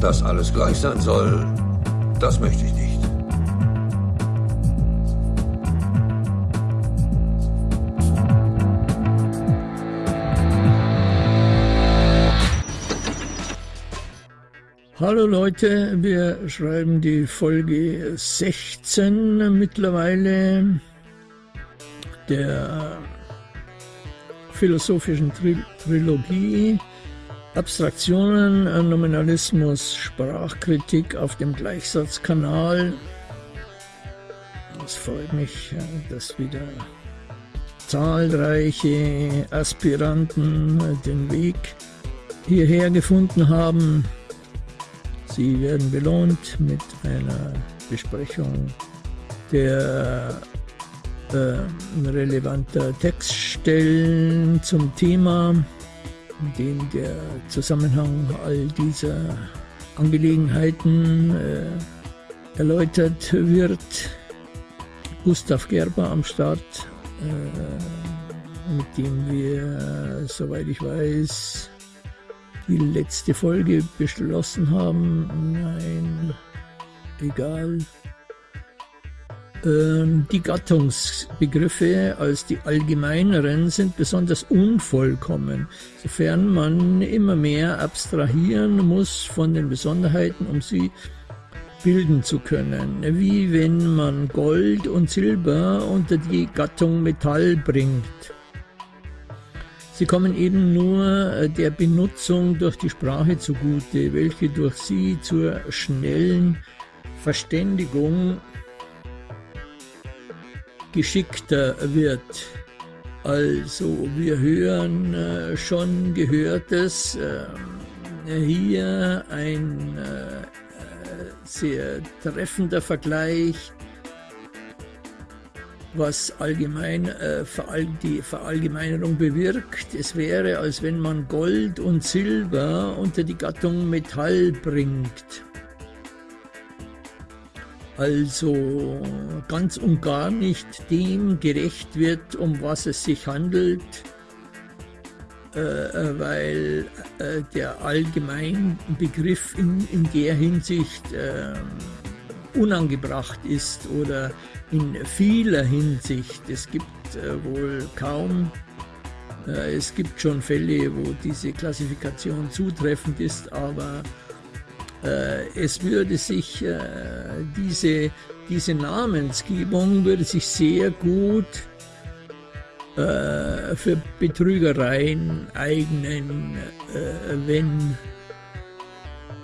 Dass alles gleich sein soll, das möchte ich nicht. Hallo Leute, wir schreiben die Folge 16 mittlerweile der philosophischen Tri Trilogie Abstraktionen, Nominalismus, Sprachkritik auf dem Gleichsatzkanal. Es freut mich, dass wieder zahlreiche Aspiranten den Weg hierher gefunden haben. Sie werden belohnt mit einer Besprechung der äh, relevanter Textstellen zum Thema, dem der Zusammenhang all dieser Angelegenheiten äh, erläutert wird. Gustav Gerber am Start, äh, mit dem wir, soweit ich weiß, die letzte Folge beschlossen haben. Nein, egal. Ähm, die Gattungsbegriffe als die allgemeineren sind besonders unvollkommen, sofern man immer mehr abstrahieren muss von den Besonderheiten, um sie bilden zu können, wie wenn man Gold und Silber unter die Gattung Metall bringt. Sie kommen eben nur äh, der Benutzung durch die Sprache zugute, welche durch sie zur schnellen Verständigung geschickter wird. Also wir hören äh, schon Gehörtes, äh, hier ein äh, sehr treffender Vergleich, was allgemein äh, die Verallgemeinerung bewirkt. Es wäre, als wenn man Gold und Silber unter die Gattung Metall bringt also ganz und gar nicht dem gerecht wird, um was es sich handelt, äh, äh weil äh, der Allgemeinbegriff in, in der Hinsicht äh, unangebracht ist oder in vieler Hinsicht. Es gibt äh, wohl kaum, äh, es gibt schon Fälle, wo diese Klassifikation zutreffend ist, aber es würde sich äh, diese, diese Namensgebung würde sich sehr gut äh, für Betrügereien eignen, wenn,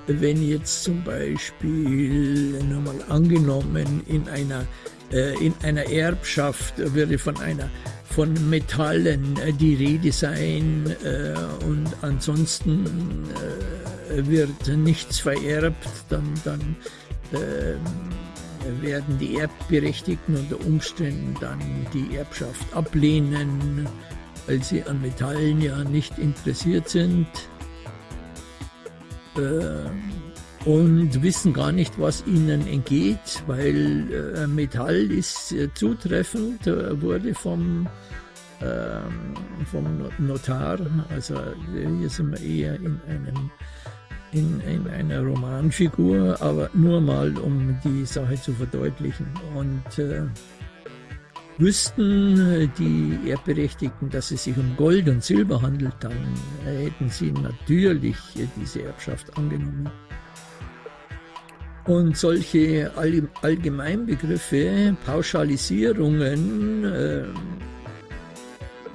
wenn jetzt zum Beispiel, nochmal angenommen, in einer, in einer Erbschaft würde von einer von Metallen die Rede sein und ansonsten wird nichts vererbt, dann, dann äh, werden die Erbberechtigten unter Umständen dann die Erbschaft ablehnen, weil sie an Metallen ja nicht interessiert sind äh, und wissen gar nicht, was ihnen entgeht, weil äh, Metall ist äh, zutreffend, äh, wurde vom ähm, vom Notar, also hier sind wir eher in einem in, in einer Romanfigur, aber nur mal, um die Sache zu verdeutlichen. Und äh, wüssten die Erbberechtigten, dass es sich um Gold und Silber handelt, dann hätten sie natürlich diese Erbschaft angenommen. Und solche Allgemeinbegriffe, Pauschalisierungen, äh,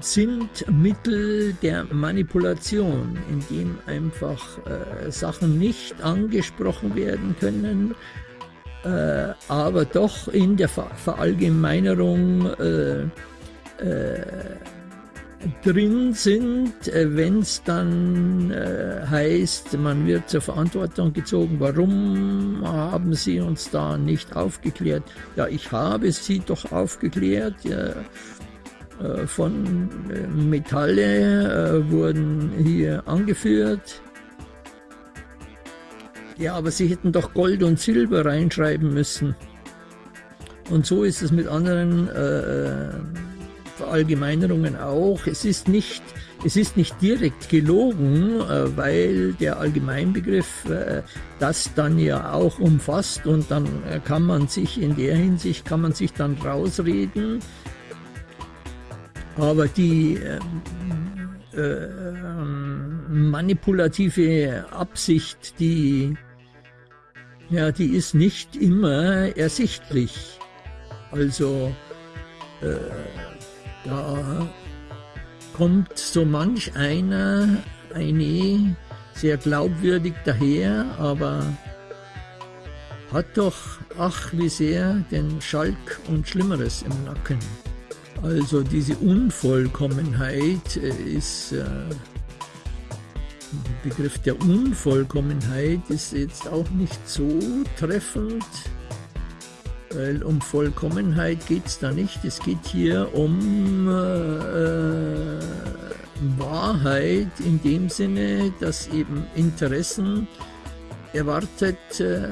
sind Mittel der Manipulation, indem einfach äh, Sachen nicht angesprochen werden können, äh, aber doch in der Ver Verallgemeinerung äh, äh drin sind, äh, wenn es dann äh, heißt, man wird zur Verantwortung gezogen, warum haben Sie uns da nicht aufgeklärt? Ja, ich habe Sie doch aufgeklärt. Ja, von äh, Metalle äh, wurden hier angeführt. Ja, aber sie hätten doch Gold und Silber reinschreiben müssen. Und so ist es mit anderen äh, Verallgemeinerungen auch. Es ist nicht es ist nicht direkt gelogen, äh, weil der Allgemeinbegriff äh, das dann ja auch umfasst und dann äh, kann man sich in der Hinsicht, kann man sich dann rausreden. Aber die äh, äh, manipulative Absicht, die, ja, die ist nicht immer ersichtlich. Also äh, da kommt so manch einer, eine sehr glaubwürdig daher, aber hat doch, ach wie sehr, den Schalk und Schlimmeres im Nacken. Also diese Unvollkommenheit äh, ist, äh, der Begriff der Unvollkommenheit ist jetzt auch nicht so treffend, weil um Vollkommenheit geht es da nicht. Es geht hier um äh, Wahrheit in dem Sinne, dass eben Interessen erwartet äh,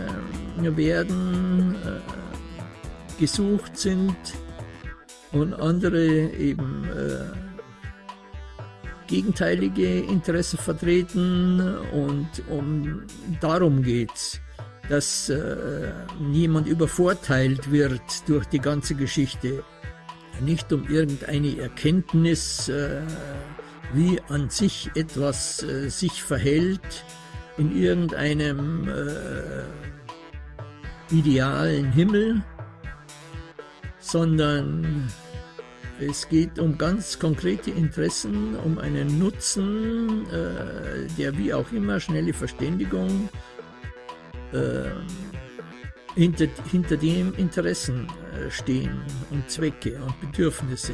werden, äh, gesucht sind und andere eben äh, gegenteilige Interessen vertreten und um darum geht es dass äh, niemand übervorteilt wird durch die ganze Geschichte. Nicht um irgendeine Erkenntnis, äh, wie an sich etwas äh, sich verhält in irgendeinem äh, idealen Himmel, sondern es geht um ganz konkrete Interessen, um einen Nutzen, äh, der wie auch immer schnelle Verständigung äh, hinter, hinter dem Interessen äh, stehen und Zwecke und Bedürfnisse.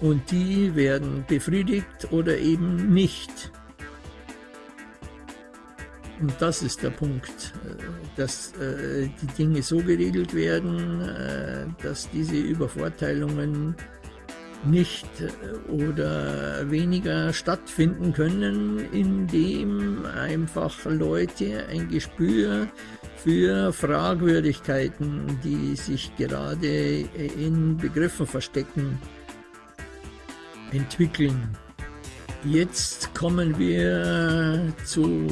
Und die werden befriedigt oder eben nicht. Und das ist der Punkt, äh, dass äh, die Dinge so geregelt werden, äh, dass diese Übervorteilungen nicht oder weniger stattfinden können, indem einfach Leute ein Gespür für Fragwürdigkeiten, die sich gerade in Begriffen verstecken, entwickeln. Jetzt kommen wir zu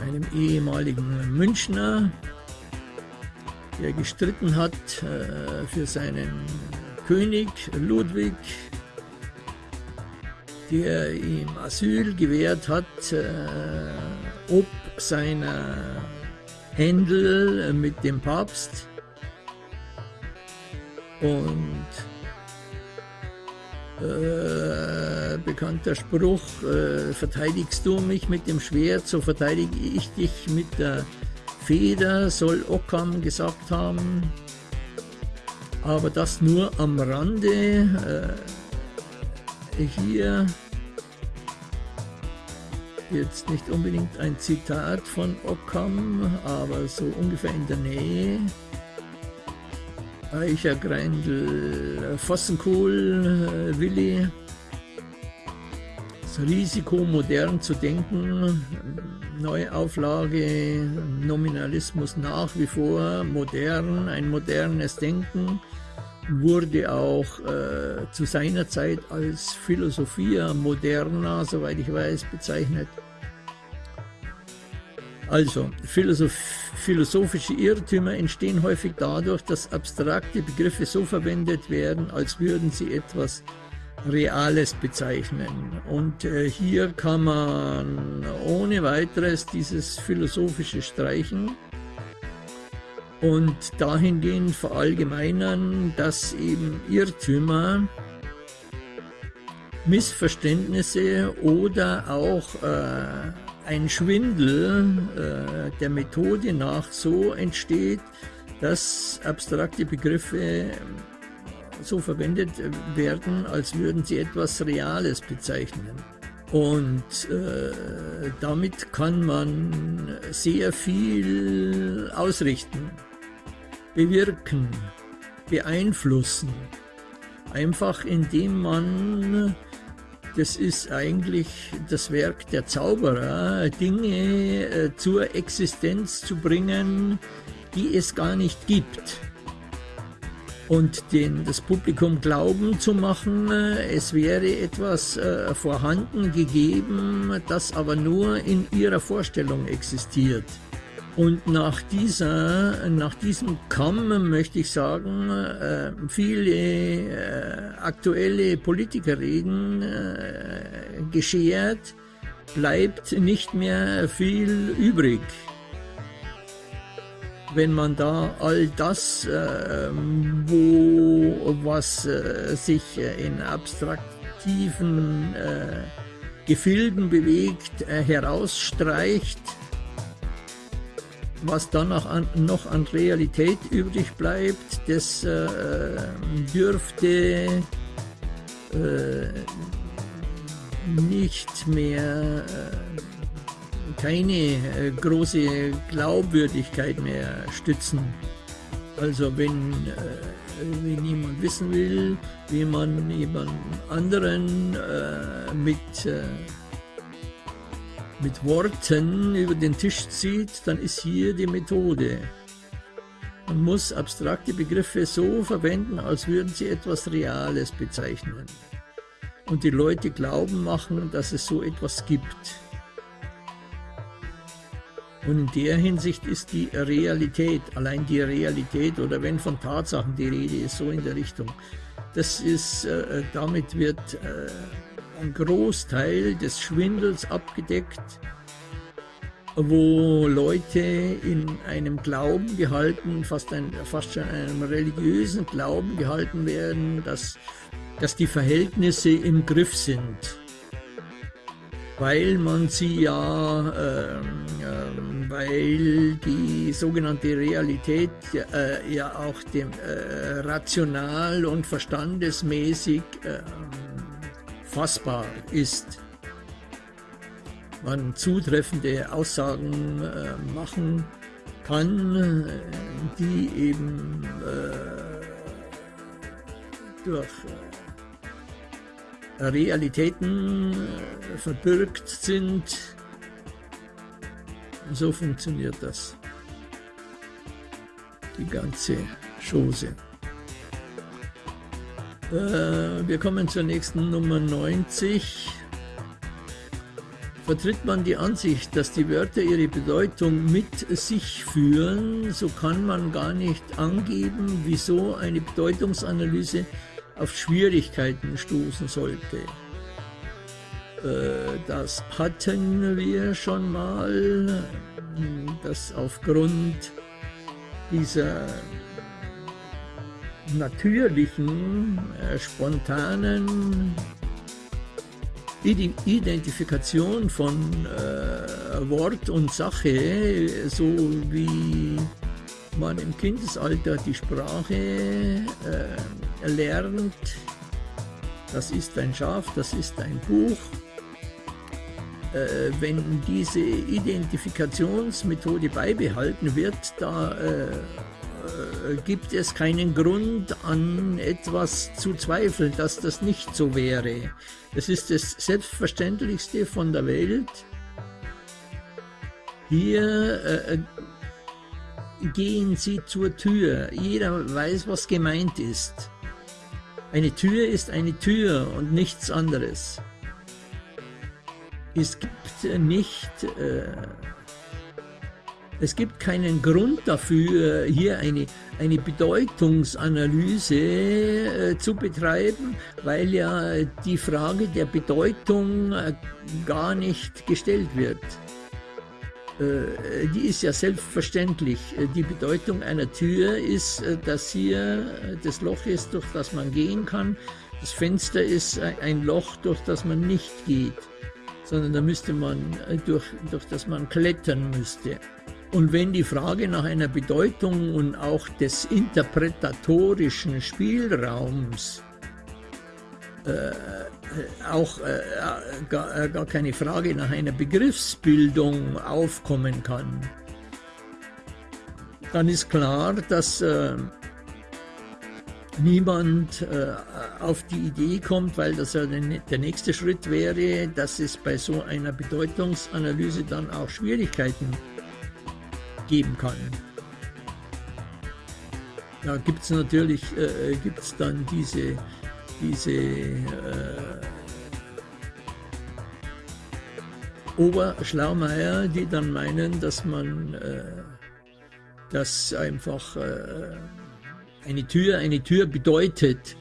einem ehemaligen Münchner, der gestritten hat äh, für seinen König Ludwig, der ihm Asyl gewährt hat, äh, ob seiner Händel mit dem Papst. Und äh, bekannter Spruch, äh, verteidigst du mich mit dem Schwert, so verteidige ich dich mit der Feder, soll Ockam gesagt haben aber das nur am Rande. Äh, hier jetzt nicht unbedingt ein Zitat von Occam, aber so ungefähr in der Nähe. Eicher, Greindl, Vossenkohl, äh, Willi. Das Risiko, modern zu denken, Neuauflage, Nominalismus nach wie vor, modern, ein modernes Denken wurde auch äh, zu seiner Zeit als Philosophia moderna, soweit ich weiß, bezeichnet. Also, Philosoph philosophische Irrtümer entstehen häufig dadurch, dass abstrakte Begriffe so verwendet werden, als würden sie etwas Reales bezeichnen. Und äh, hier kann man ohne weiteres dieses philosophische streichen und dahingehend verallgemeinern, dass eben Irrtümer, Missverständnisse oder auch äh, ein Schwindel äh, der Methode nach so entsteht, dass abstrakte Begriffe so verwendet werden, als würden sie etwas Reales bezeichnen. Und äh, damit kann man sehr viel ausrichten bewirken, beeinflussen. Einfach indem man, das ist eigentlich das Werk der Zauberer, Dinge äh, zur Existenz zu bringen, die es gar nicht gibt. und den, das Publikum glauben zu machen, äh, es wäre etwas äh, vorhanden gegeben, das aber nur in ihrer Vorstellung existiert. Und nach, dieser, nach diesem Kamm möchte ich sagen, äh, viele äh, aktuelle Politikerreden äh, geschert, bleibt nicht mehr viel übrig. Wenn man da all das, äh, wo was äh, sich in abstraktiven äh, Gefilden bewegt, äh, herausstreicht, was dann noch an, noch an Realität übrig bleibt, das äh, dürfte äh, nicht mehr keine äh, große Glaubwürdigkeit mehr stützen. Also wenn, äh, wenn jemand wissen will, wie man jemand anderen äh, mit, äh, mit Worten über den Tisch zieht, dann ist hier die Methode. Man muss abstrakte Begriffe so verwenden, als würden sie etwas Reales bezeichnen. Und die Leute glauben machen, dass es so etwas gibt. Und in der Hinsicht ist die Realität, allein die Realität oder wenn von Tatsachen die Rede ist, so in der Richtung, das ist, äh, damit wird äh, ein Großteil des Schwindels abgedeckt, wo Leute in einem Glauben gehalten, fast, ein, fast schon einem religiösen Glauben gehalten werden, dass, dass die Verhältnisse im Griff sind. Weil man sie ja, äh, äh, weil die sogenannte Realität äh, ja auch dem, äh, rational und verstandesmäßig ähm, fassbar ist. Man zutreffende Aussagen äh, machen kann, äh, die eben durch Realitäten äh, verbirgt sind. So funktioniert das. Die ganze Chose. Äh, wir kommen zur nächsten Nummer 90. Vertritt man die Ansicht, dass die Wörter ihre Bedeutung mit sich führen, so kann man gar nicht angeben, wieso eine Bedeutungsanalyse auf Schwierigkeiten stoßen sollte. Äh, das hatten wir schon mal, dass aufgrund dieser natürlichen, äh, spontanen Identifikation von äh, Wort und Sache, so wie man im Kindesalter die Sprache äh, lernt. Das ist ein Schaf, das ist ein Buch. Äh, wenn diese Identifikationsmethode beibehalten wird, da äh, gibt es keinen Grund an etwas zu zweifeln, dass das nicht so wäre. Das ist das Selbstverständlichste von der Welt. Hier äh, gehen Sie zur Tür. Jeder weiß, was gemeint ist. Eine Tür ist eine Tür und nichts anderes. Es gibt nicht, äh, es gibt keinen Grund dafür, hier eine, eine Bedeutungsanalyse äh, zu betreiben, weil ja die Frage der Bedeutung äh, gar nicht gestellt wird. Äh, die ist ja selbstverständlich. Äh, die Bedeutung einer Tür ist, äh, dass hier das Loch ist, durch das man gehen kann. Das Fenster ist ein Loch, durch das man nicht geht, sondern da müsste man, durch, durch das man klettern müsste. Und wenn die Frage nach einer Bedeutung und auch des interpretatorischen Spielraums äh, auch äh, gar, äh, gar, keine Frage nach einer Begriffsbildung aufkommen kann, dann ist klar, dass äh, niemand äh, auf die Idee kommt, weil das ja der nächste Schritt wäre, dass es bei so einer Bedeutungsanalyse dann auch Schwierigkeiten geben kann. Da gibt es natürlich äh, gibt's dann diese, diese äh, Oberschlaumeier, die dann meinen, dass man äh, das einfach äh, eine Tür, eine Tür bedeutet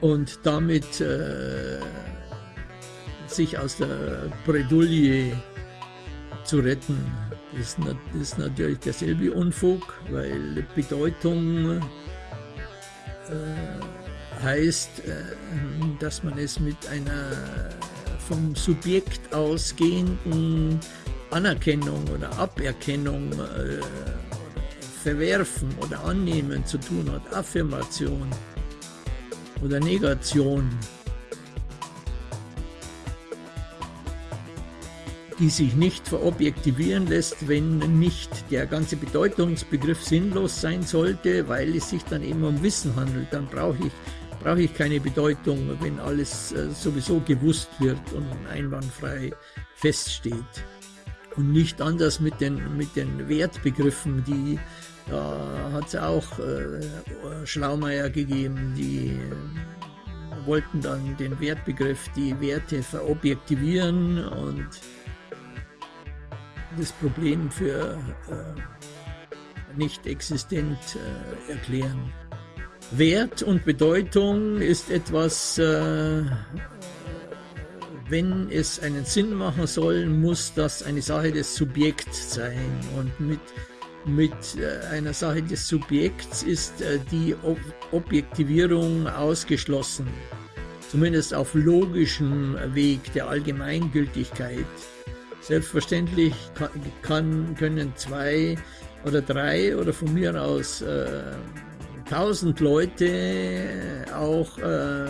und damit äh, sich aus der Bredouille zu retten. Das ist, natürlich derselbe Unfug, weil Bedeutung äh, heißt, äh, dass man es mit einer vom Subjekt ausgehenden Anerkennung oder Aberkennung äh, Verwerfen oder Annehmen zu tun hat, Affirmation oder Negation, die sich nicht verobjektivieren lässt, wenn nicht der ganze Bedeutungsbegriff sinnlos sein sollte, weil es sich dann eben um Wissen handelt. Dann brauche ich, brauche ich keine Bedeutung, wenn alles äh, sowieso gewusst wird und einwandfrei feststeht. Und nicht anders mit den, mit den Wertbegriffen, die da hat es auch äh, Schlaumeier gegeben, die wollten dann den Wertbegriff, die Werte verobjektivieren und das Problem für äh, nicht existent äh, erklären. Wert und Bedeutung ist etwas, äh, wenn es einen Sinn machen soll, muss das eine Sache des Subjekts sein und mit mit äh, einer Sache des Subjekts ist äh, die Objektivierung ausgeschlossen, zumindest auf logischem Weg der Allgemeingültigkeit. Selbstverständlich kann, können zwei oder drei oder von mir aus äh, tausend Leute auch äh,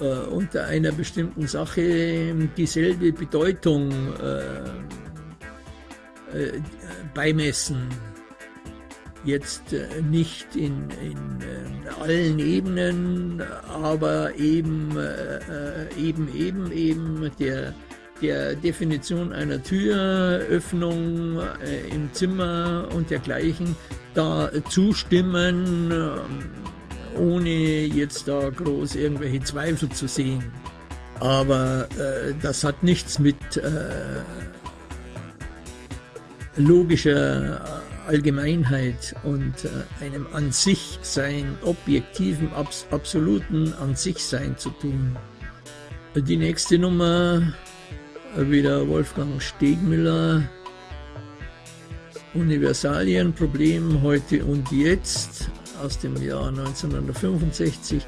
äh, unter einer bestimmten Sache dieselbe Bedeutung äh, äh, beimessen. Jetzt nicht in, in allen Ebenen, aber eben, eben, eben, eben der, der Definition einer Türöffnung im Zimmer und dergleichen da zustimmen, ohne jetzt da groß irgendwelche Zweifel zu sehen. Aber äh, das hat nichts mit äh, logischer Allgemeinheit und äh, einem an sich sein, objektiven, abs absoluten an sich sein zu tun. Die nächste Nummer, äh, wieder Wolfgang Stegmüller, Universalienproblem heute und jetzt aus dem Jahr 1965.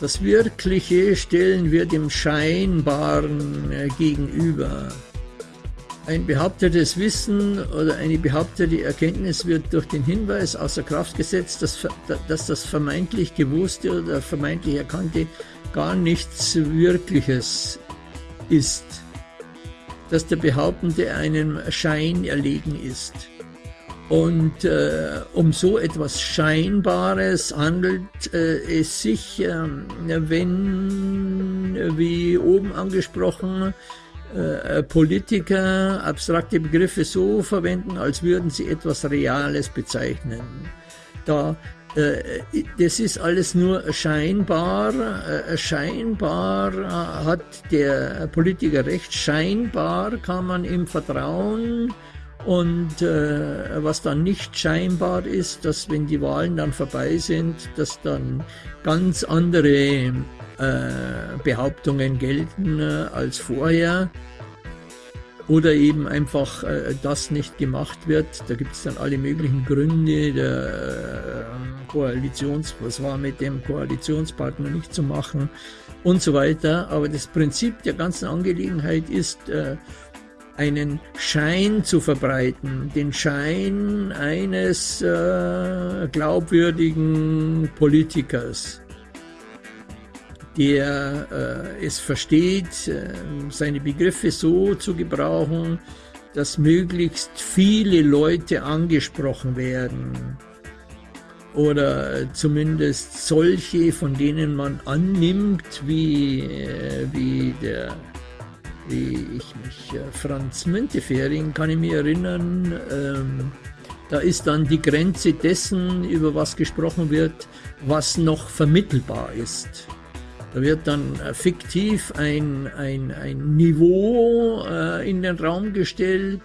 Das Wirkliche stellen wir dem Scheinbaren äh, gegenüber. Ein behauptetes Wissen oder eine behauptete Erkenntnis wird durch den Hinweis außer Kraft gesetzt, dass, dass das vermeintlich Gewusste oder vermeintlich Erkannte gar nichts Wirkliches ist, dass der Behauptende einem Schein erlegen ist. Und äh, um so etwas Scheinbares handelt äh, es sich, äh, wenn, wie oben angesprochen, äh, Politiker abstrakte Begriffe so verwenden, als würden sie etwas Reales bezeichnen. Da, äh, das ist alles nur scheinbar. Äh, scheinbar hat der Politiker recht. Scheinbar kann man ihm vertrauen. Und äh, was dann nicht scheinbar ist, dass wenn die Wahlen dann vorbei sind, dass dann ganz andere äh, Behauptungen gelten äh, als vorher oder eben einfach äh, das nicht gemacht wird. Da gibt es dann alle möglichen Gründe der Koalitions, was war mit dem Koalitionspartner nicht zu machen und so weiter. Aber das Prinzip der ganzen Angelegenheit ist, einen Schein zu verbreiten, den Schein eines äh, glaubwürdigen Politikers der äh, es versteht, äh, seine Begriffe so zu gebrauchen, dass möglichst viele Leute angesprochen werden oder zumindest solche, von denen man annimmt, wie, äh, wie der wie ich mich, äh, Franz Müntefering, kann ich mich erinnern, ähm, da ist dann die Grenze dessen, über was gesprochen wird, was noch vermittelbar ist. Da wird dann äh, fiktiv ein, ein, ein Niveau äh, in den Raum gestellt,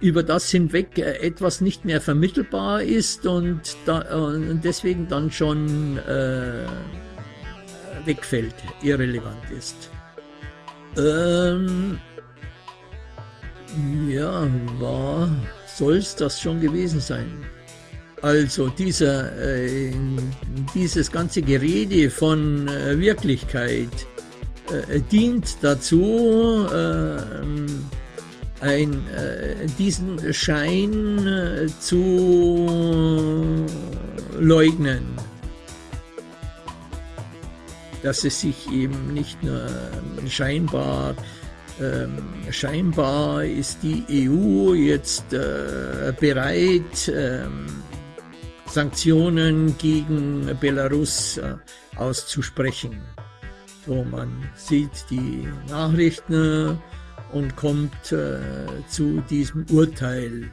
über das hinweg äh, etwas nicht mehr vermittelbar ist und, da, und deswegen dann schon äh, wegfällt, irrelevant ist. Ähm, ja, war, soll es das schon gewesen sein? Also dieser, äh, dieses ganze Gerede von äh, Wirklichkeit äh, dient dazu, äh, ein, äh, diesen Schein äh, zu leugnen, dass es sich eben nicht nur scheinbar ähm, scheinbar ist die EU jetzt äh, bereit, ähm, Sanktionen gegen Belarus äh, auszusprechen. So, man sieht die Nachrichten und kommt äh, zu diesem Urteil.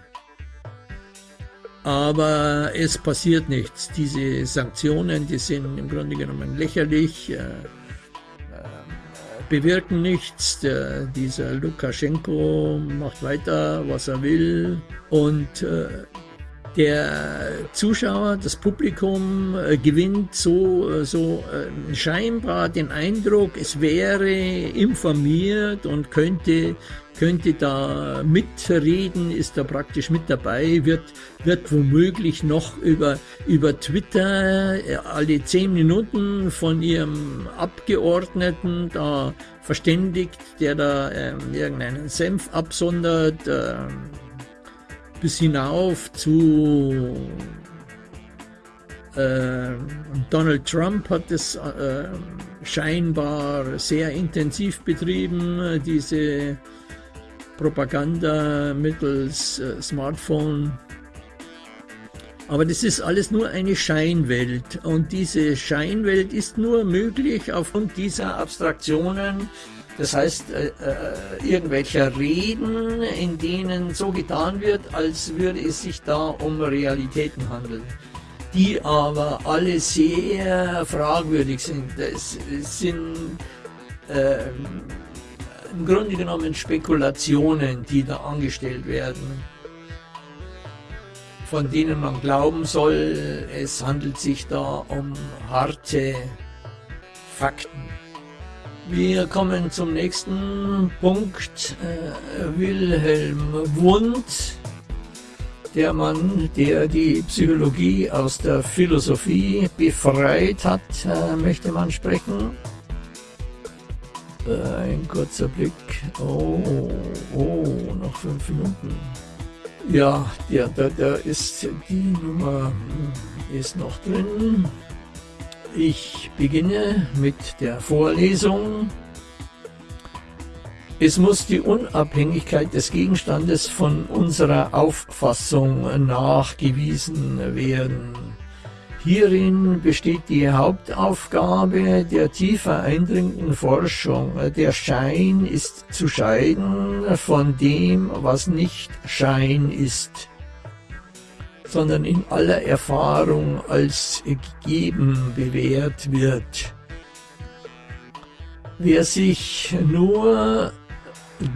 Aber es passiert nichts. Diese Sanktionen, die sind im Grunde genommen lächerlich, äh, äh bewirken nichts. Der, dieser Lukaschenko macht weiter, was er will. Und äh, der Zuschauer, das Publikum äh, gewinnt so, äh, so äh, scheinbar den Eindruck, es wäre informiert und könnte, könnte da mitreden, ist da praktisch mit dabei, wird, wird womöglich noch über, über Twitter äh, alle zehn Minuten von ihrem Abgeordneten da verständigt, der da ähm, irgendeinen Senf absondert. Bis hinauf zu äh, Donald Trump hat es äh, scheinbar sehr intensiv betrieben, diese Propaganda mittels äh, Smartphone. Aber das ist alles nur eine Scheinwelt und diese Scheinwelt ist nur möglich aufgrund dieser Abstraktionen, das heißt, äh, äh, irgendwelcher Reden, in denen so getan wird, als würde es sich da um Realitäten handeln, die aber alle sehr fragwürdig sind. Es sind äh, im Grunde genommen Spekulationen, die da angestellt werden, von denen man glauben soll, es handelt sich da um harte Fakten. Wir kommen zum nächsten Punkt. Äh, Wilhelm Wundt, der Mann, der die Psychologie aus der Philosophie befreit hat, äh, möchte man sprechen. Äh, ein kurzer Blick. Oh, oh, noch fünf Minuten. Ja, der, der, der ist, die Nummer ist noch drin. Ich beginne mit der Vorlesung. Es muss die Unabhängigkeit des Gegenstandes von unserer Auffassung nachgewiesen werden. Hierin besteht die Hauptaufgabe der tiefer eindringenden Forschung. Der Schein ist zu scheiden von dem, was nicht Schein ist sondern in aller Erfahrung als gegeben bewährt wird. Wer sich nur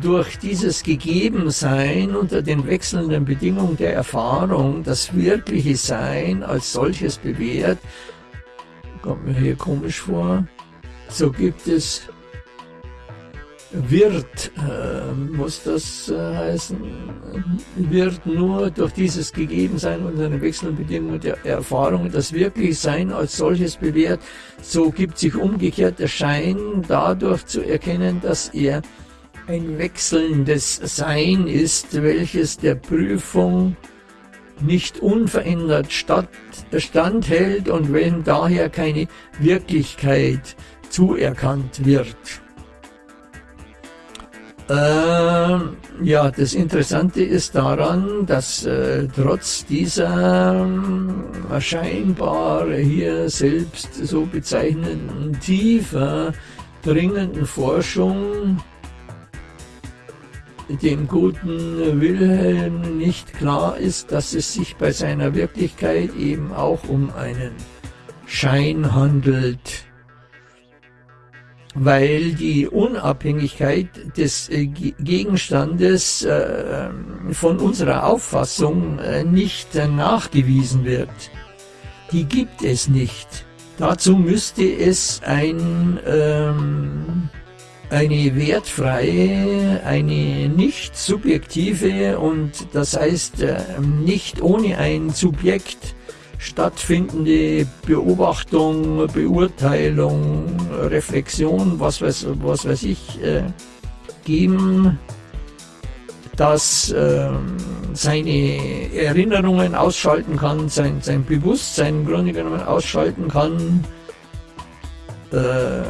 durch dieses Gegebensein unter den wechselnden Bedingungen der Erfahrung das wirkliche Sein als solches bewährt, kommt mir hier komisch vor, so gibt es wird, äh, muss das äh, heißen, wird nur durch dieses Gegebensein und seine wechselnden Bedingungen der Erfahrung das Wirklichsein als solches bewährt. So gibt sich umgekehrt der Schein dadurch zu erkennen, dass er ein wechselndes Sein ist, welches der Prüfung nicht unverändert statt, standhält und wenn daher keine Wirklichkeit zuerkannt wird. Ähm, ja, das Interessante ist daran, dass äh, trotz dieser äh, scheinbar hier selbst so bezeichneten tiefer dringenden Forschung dem guten Wilhelm nicht klar ist, dass es sich bei seiner Wirklichkeit eben auch um einen Schein handelt, weil die Unabhängigkeit des äh, Gegenstandes äh, von unserer Auffassung äh, nicht nachgewiesen wird. Die gibt es nicht. Dazu müsste es ein ähm, eine wertfreie, eine nicht subjektive und das heißt nicht ohne ein Subjekt stattfindende Beobachtung, Beurteilung, Reflexion, was weiß, was weiß ich, äh, geben, das äh, seine Erinnerungen ausschalten kann, sein, sein Bewusstsein im Grunde genommen ausschalten kann, äh,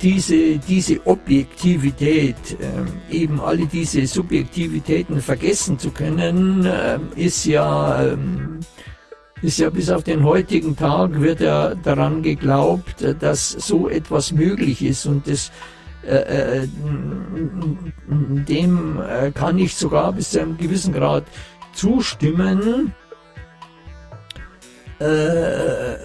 diese, diese Objektivität, äh, eben alle diese Subjektivitäten vergessen zu können, äh, ist ja, äh, ist ja bis auf den heutigen Tag wird ja daran geglaubt, dass so etwas möglich ist und das äh, äh, dem äh, kann ich sogar bis zu einem gewissen Grad zustimmen. Äh,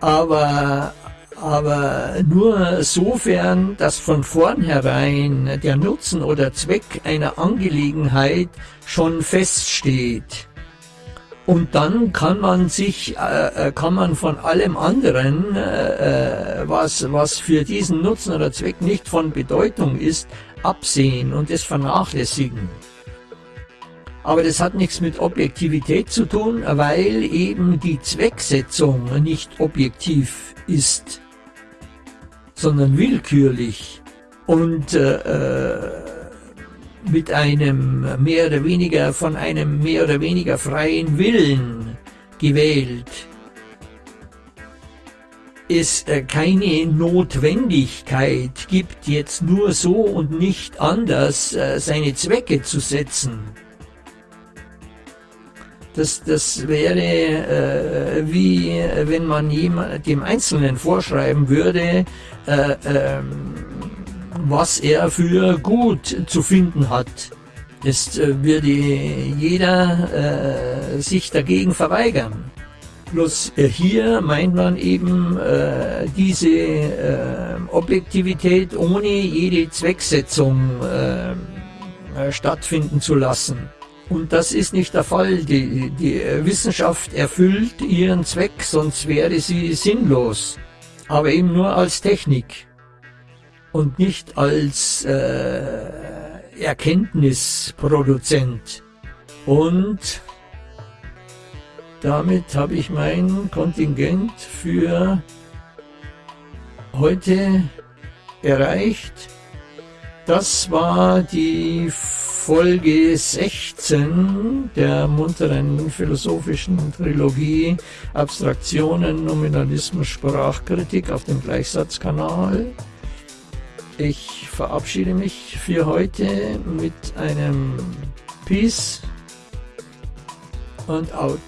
aber aber nur sofern, dass von vornherein der Nutzen oder Zweck einer Angelegenheit schon feststeht. Und dann kann man sich, äh, äh, kann man von allem anderen, äh, was, was für diesen Nutzen oder Zweck nicht von Bedeutung ist, absehen und es vernachlässigen. Aber das hat nichts mit Objektivität zu tun, weil eben die Zwecksetzung nicht objektiv ist sondern willkürlich und äh, äh, mit einem mehr oder weniger von einem mehr oder weniger freien Willen gewählt es äh, keine Notwendigkeit gibt, jetzt nur so und nicht anders äh, seine Zwecke zu setzen. Das, das wäre äh, wie äh, wenn man jemand, dem Einzelnen vorschreiben würde, äh, äh, was er für gut zu finden hat. Das äh, würde jeder äh, sich dagegen verweigern. Bloß äh, hier meint man eben äh, diese äh, Objektivität ohne jede Zwecksetzung äh, äh stattfinden zu lassen. Und das ist nicht der Fall. Die, die Wissenschaft erfüllt ihren Zweck, sonst wäre sie sinnlos. Aber eben nur als Technik und nicht als äh, Erkenntnisproduzent. Und damit habe ich mein Kontingent für heute erreicht. Das war die Folge 16 der munteren philosophischen Trilogie Abstraktionen, Nominalismus, Sprachkritik auf dem Gleichsatzkanal. Ich verabschiede mich für heute mit einem Peace und out.